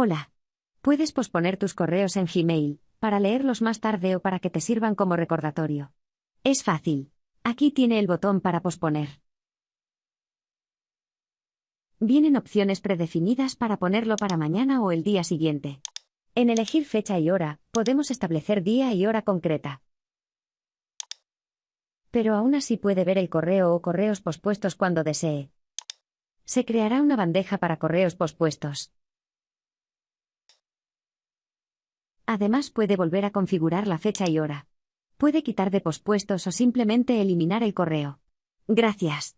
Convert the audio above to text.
Hola. Puedes posponer tus correos en Gmail, para leerlos más tarde o para que te sirvan como recordatorio. Es fácil. Aquí tiene el botón para posponer. Vienen opciones predefinidas para ponerlo para mañana o el día siguiente. En elegir fecha y hora, podemos establecer día y hora concreta. Pero aún así puede ver el correo o correos pospuestos cuando desee. Se creará una bandeja para correos pospuestos. Además puede volver a configurar la fecha y hora. Puede quitar de pospuestos o simplemente eliminar el correo. Gracias.